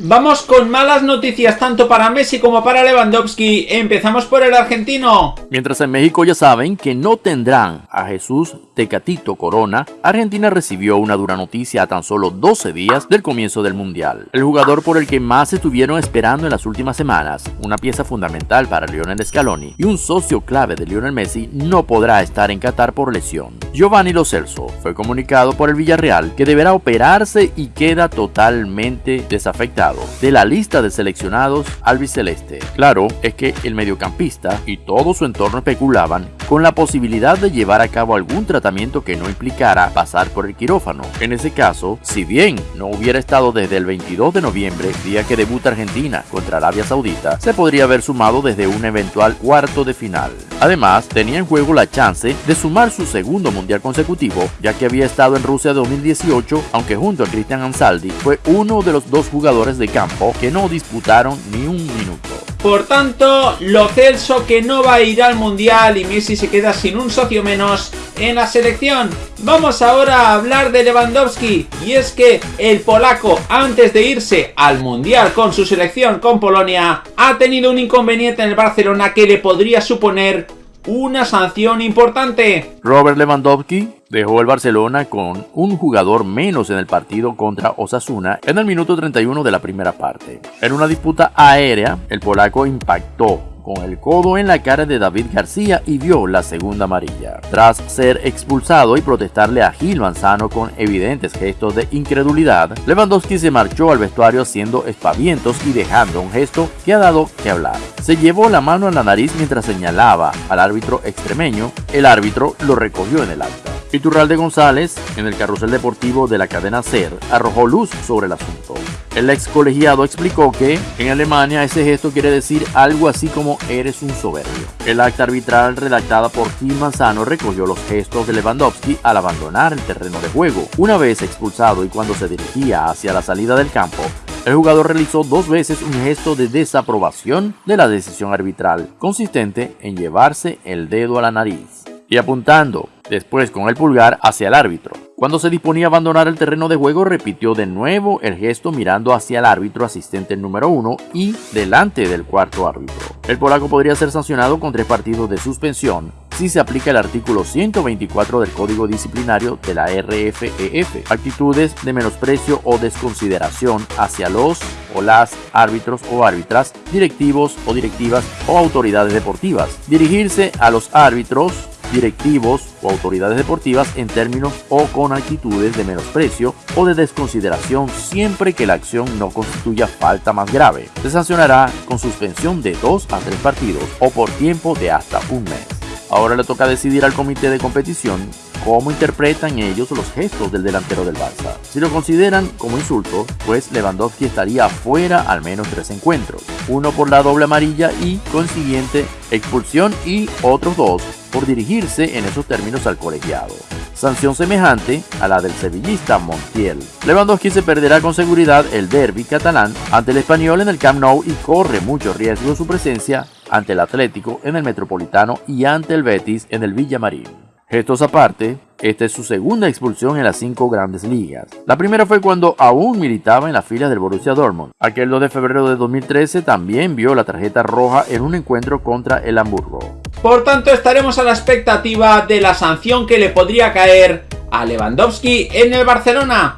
Vamos con malas noticias tanto para Messi como para Lewandowski. Empezamos por el argentino. Mientras en México ya saben que no tendrán a Jesús Tecatito Corona, Argentina recibió una dura noticia a tan solo 12 días del comienzo del Mundial. El jugador por el que más estuvieron esperando en las últimas semanas, una pieza fundamental para Lionel Scaloni y un socio clave de Lionel Messi, no podrá estar en Qatar por lesión. Giovanni Lo Celso fue comunicado por el Villarreal que deberá operarse y queda totalmente desafectado de la lista de seleccionados albiceleste. Claro es que el mediocampista y todo su entorno especulaban con la posibilidad de llevar a cabo algún tratamiento que no implicara pasar por el quirófano. En ese caso, si bien no hubiera estado desde el 22 de noviembre, día que debuta Argentina contra Arabia Saudita, se podría haber sumado desde un eventual cuarto de final. Además, tenía en juego la chance de sumar su segundo mundial consecutivo, ya que había estado en Rusia 2018, aunque junto a Cristian Ansaldi fue uno de los dos jugadores de campo que no disputaron ni un minuto. Por tanto, Lo Celso que no va a ir al Mundial y Messi se queda sin un socio menos en la selección. Vamos ahora a hablar de Lewandowski y es que el polaco antes de irse al Mundial con su selección con Polonia ha tenido un inconveniente en el Barcelona que le podría suponer una sanción importante. Robert Lewandowski dejó el Barcelona con un jugador menos en el partido contra Osasuna en el minuto 31 de la primera parte. En una disputa aérea, el polaco impactó con el codo en la cara de David García y vio la segunda amarilla. Tras ser expulsado y protestarle a Gil Manzano con evidentes gestos de incredulidad, Lewandowski se marchó al vestuario haciendo espavientos y dejando un gesto que ha dado que hablar. Se llevó la mano a la nariz mientras señalaba al árbitro extremeño, el árbitro lo recogió en el acta. Iturralde González, en el carrusel deportivo de la cadena SER, arrojó luz sobre el asunto. El ex colegiado explicó que en Alemania ese gesto quiere decir algo así como eres un soberbio. El acta arbitral redactada por Tim Manzano recogió los gestos de Lewandowski al abandonar el terreno de juego. Una vez expulsado y cuando se dirigía hacia la salida del campo, el jugador realizó dos veces un gesto de desaprobación de la decisión arbitral, consistente en llevarse el dedo a la nariz y apuntando después con el pulgar hacia el árbitro. Cuando se disponía a abandonar el terreno de juego, repitió de nuevo el gesto mirando hacia el árbitro asistente número uno y delante del cuarto árbitro. El polaco podría ser sancionado con tres partidos de suspensión si se aplica el artículo 124 del Código Disciplinario de la RFEF, actitudes de menosprecio o desconsideración hacia los o las árbitros o árbitras, directivos o directivas o autoridades deportivas. Dirigirse a los árbitros directivos o autoridades deportivas en términos o con actitudes de menosprecio o de desconsideración siempre que la acción no constituya falta más grave. Se sancionará con suspensión de 2 a 3 partidos o por tiempo de hasta un mes. Ahora le toca decidir al comité de competición cómo interpretan ellos los gestos del delantero del Barça. Si lo consideran como insulto, pues Lewandowski estaría fuera al menos tres encuentros, uno por la doble amarilla y consiguiente expulsión y otros dos por dirigirse en esos términos al colegiado. Sanción semejante a la del sevillista Montiel. Lewandowski se perderá con seguridad el derby catalán ante el español en el Camp Nou y corre mucho riesgo su presencia ante el Atlético en el Metropolitano y ante el Betis en el Villamarín. Gestos aparte, esta es su segunda expulsión en las cinco grandes ligas. La primera fue cuando aún militaba en la fila del Borussia Dortmund. Aquel 2 de febrero de 2013 también vio la tarjeta roja en un encuentro contra el Hamburgo. Por tanto, estaremos a la expectativa de la sanción que le podría caer a Lewandowski en el Barcelona.